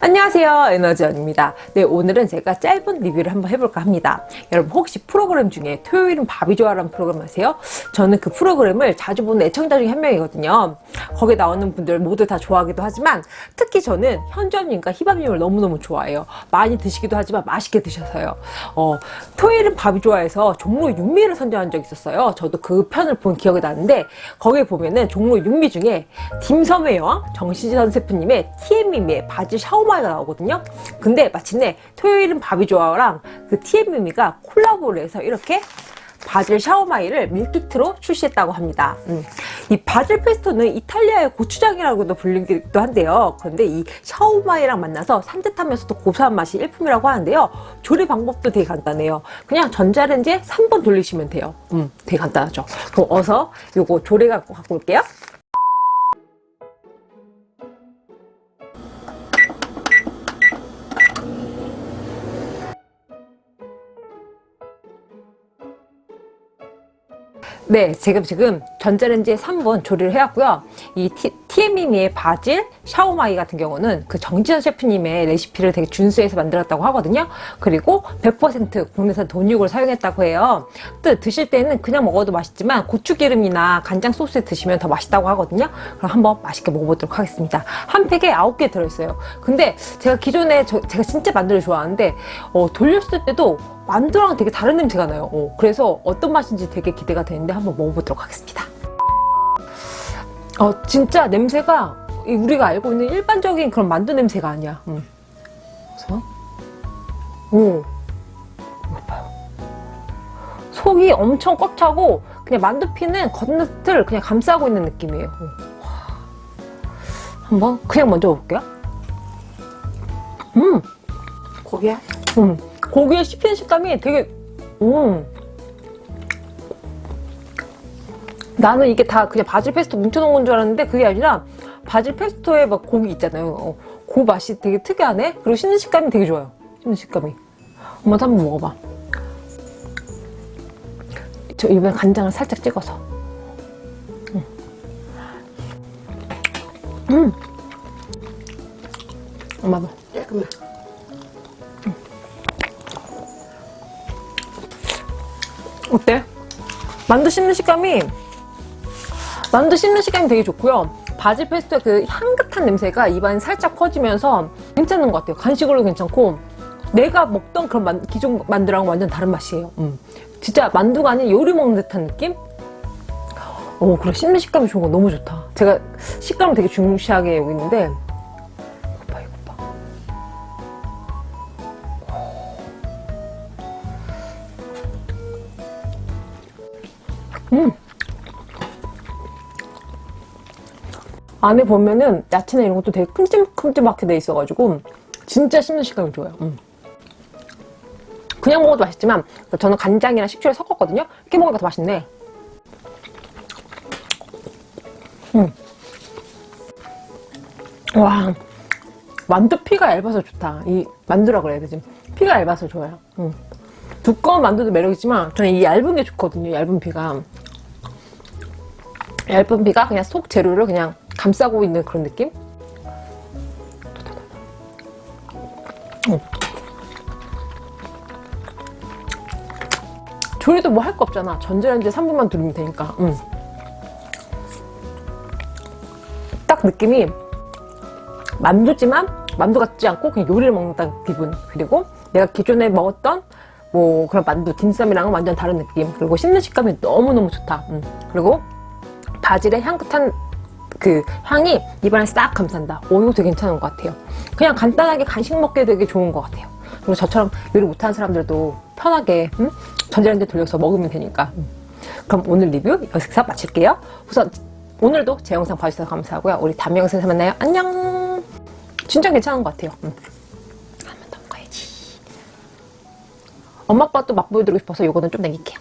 안녕하세요. 에너지원입니다. 네 오늘은 제가 짧은 리뷰를 한번 해볼까 합니다. 여러분 혹시 프로그램 중에 토요일은 밥이 좋아라는 프로그램 아세요? 저는 그 프로그램을 자주 보는 애청자 중에 한 명이거든요. 거기에 나오는 분들 모두 다 좋아하기도 하지만 특히 저는 현주언님과 희밤님을 너무너무 좋아해요. 많이 드시기도 하지만 맛있게 드셔서요. 어, 토요일은 밥이 좋아해서 종로 육미를 선정한 적이 있었어요. 저도 그 편을 본 기억이 나는데 거기에 보면은 종로 육미 중에 딤섬의 여왕 정지선 셰프님의 티엔미미의 바질 샤워 샤오마이가 나오거든요 근데 마침내 토요일은 밥이 좋아랑 그 티엔미미가 콜라보를 해서 이렇게 바질 샤오마이를 밀키트로 출시했다고 합니다. 음. 이 바질 페스토는 이탈리아의 고추장이라고도 불리기도 한데요. 그런데 이 샤오마이랑 만나서 산뜻하면서도 고소한 맛이 일품이라고 하는데요. 조리 방법도 되게 간단해요. 그냥 전자레인지에 3번 돌리시면 돼요. 음, 되게 간단하죠. 그럼 어서 요거 조리 갖고 갖고 올게요. 네, 지금 지금 전자레인지에 3분 조리를 해왔고요. 이 TM미의 바질 샤오마이 같은 경우는 그 정지현 셰프님의 레시피를 되게 준수해서 만들었다고 하거든요. 그리고 100% 국내산 돈육을 사용했다고 해요. 또 드실 때는 그냥 먹어도 맛있지만 고추기름이나 간장 소스에 드시면 더 맛있다고 하거든요. 그럼 한번 맛있게 먹어보도록 하겠습니다. 한 팩에 9개 들어있어요. 근데 제가 기존에 저, 제가 진짜 만두를 좋아하는데 어, 돌렸을 때도 만두랑 되게 다른 냄새가 나요. 어, 그래서 어떤 맛인지 되게 기대가 되는데 한번 먹어보도록 하겠습니다. 어, 진짜 냄새가 우리가 알고 있는 일반적인 그런 만두 냄새가 아니야. 음. 그래서? 오, 봐요. 속이 엄청 꽉 차고 그냥 만두피는 겉을 그냥 감싸고 있는 느낌이에요. 한번 그냥 먼저 볼게요. 음! 고기야? 음 고기의 씹히는 식감이 되게 음. 나는 이게 다 그냥 바질 페스토 뭉쳐놓은 건 줄 알았는데 그게 아니라 바질 페스토에 막 고기 있잖아요. 어, 그 맛이 되게 특이하네? 그리고 씹는 식감이 되게 좋아요. 씹는 식감이. 엄마도 한번 먹어봐. 저 이번에 간장을 살짝 찍어서. 음. 음. 엄마도 잠깐만 어때? 만두 씹는 식감이 만두 씹는 식감이 되게 좋고요 바질 페스토의 그 향긋한 냄새가 입안에 살짝 퍼지면서 괜찮은 것 같아요 간식으로 괜찮고 내가 먹던 그런 만, 기존 만두랑 완전 다른 맛이에요 음. 진짜 만두가 아닌 요리 먹는 듯한 느낌? 어, 그래 씹는 식감이 좋은 거 너무 좋다 제가 식감을 되게 중시하게 여기 있는데 음. 안에 보면은 야채나 이런 것도 되게 큼직큼직하게 돼 있어가지고 진짜 씹는 식감이 좋아요 음. 그냥 먹어도 맛있지만 저는 간장이랑 식초를 섞었거든요 이렇게 먹으니까 더 맛있네 음. 와 만두 피가 얇아서 좋다 이 만두라 그래야 되지 피가 얇아서 좋아요 음. 두꺼운 만두도 매력있지만 저는 이 얇은 게 좋거든요 얇은 피가 얇은 피가 그냥 속 재료를 그냥 감싸고 있는 그런 느낌? 음. 조리도 뭐 할 거 없잖아 전자레인지에 3분만 두르면 되니까 음. 딱 느낌이 만두지만 만두 같지 않고 그냥 요리를 먹는다는 기분 그리고 내가 기존에 먹었던 뭐 그런 만두 딘쌈이랑은 완전 다른 느낌 그리고 씹는 식감이 너무너무 좋다 음. 그리고 바질의 향긋한 그 향이 입안에 싹 감싼다. 오 이거 되게 괜찮은 것 같아요. 그냥 간단하게 간식 먹기 되게 좋은 것 같아요. 그리고 저처럼 요리 못하는 사람들도 편하게 음? 전자레인지 돌려서 먹으면 되니까. 음. 그럼 오늘 리뷰 여기서 마칠게요. 우선 오늘도 제 영상 봐주셔서 감사하고요. 우리 다음 영상에서 만나요. 안녕! 진짜 괜찮은 것 같아요. 음. 한번 더 먹어야지. 엄마 아빠 또 맛보여드리고 싶어서 요거는 좀 남길게요